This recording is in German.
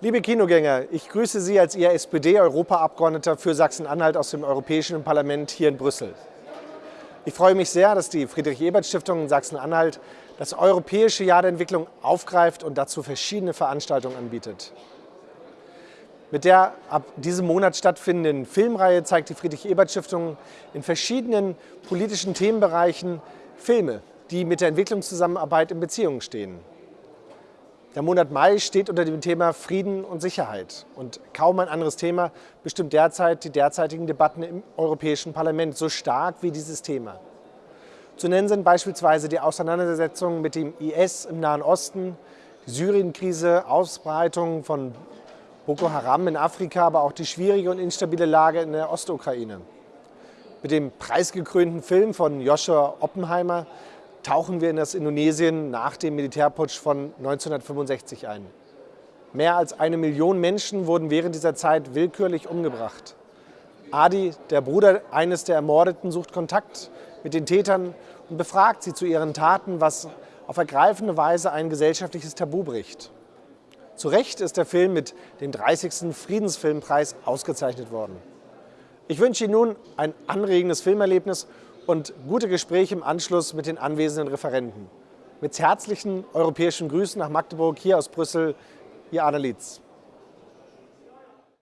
Liebe Kinogänger, ich grüße Sie als Ihr SPD-Europaabgeordneter für Sachsen-Anhalt aus dem Europäischen Parlament hier in Brüssel. Ich freue mich sehr, dass die Friedrich-Ebert-Stiftung in Sachsen-Anhalt das Europäische Jahr der Entwicklung aufgreift und dazu verschiedene Veranstaltungen anbietet. Mit der ab diesem Monat stattfindenden Filmreihe zeigt die Friedrich-Ebert-Stiftung in verschiedenen politischen Themenbereichen Filme, die mit der Entwicklungszusammenarbeit in Beziehung stehen. Der Monat Mai steht unter dem Thema Frieden und Sicherheit. Und kaum ein anderes Thema bestimmt derzeit die derzeitigen Debatten im Europäischen Parlament so stark wie dieses Thema. Zu nennen sind beispielsweise die Auseinandersetzungen mit dem IS im Nahen Osten, die Syrien-Krise, Ausbreitung von Boko Haram in Afrika, aber auch die schwierige und instabile Lage in der Ostukraine. Mit dem preisgekrönten Film von Joshua Oppenheimer tauchen wir in das Indonesien nach dem Militärputsch von 1965 ein. Mehr als eine Million Menschen wurden während dieser Zeit willkürlich umgebracht. Adi, der Bruder eines der Ermordeten, sucht Kontakt mit den Tätern und befragt sie zu ihren Taten, was auf ergreifende Weise ein gesellschaftliches Tabu bricht. Zu Recht ist der Film mit dem 30. Friedensfilmpreis ausgezeichnet worden. Ich wünsche Ihnen nun ein anregendes Filmerlebnis und gute Gespräche im Anschluss mit den anwesenden Referenten. Mit herzlichen europäischen Grüßen nach Magdeburg, hier aus Brüssel, Ihr Arne Lietz.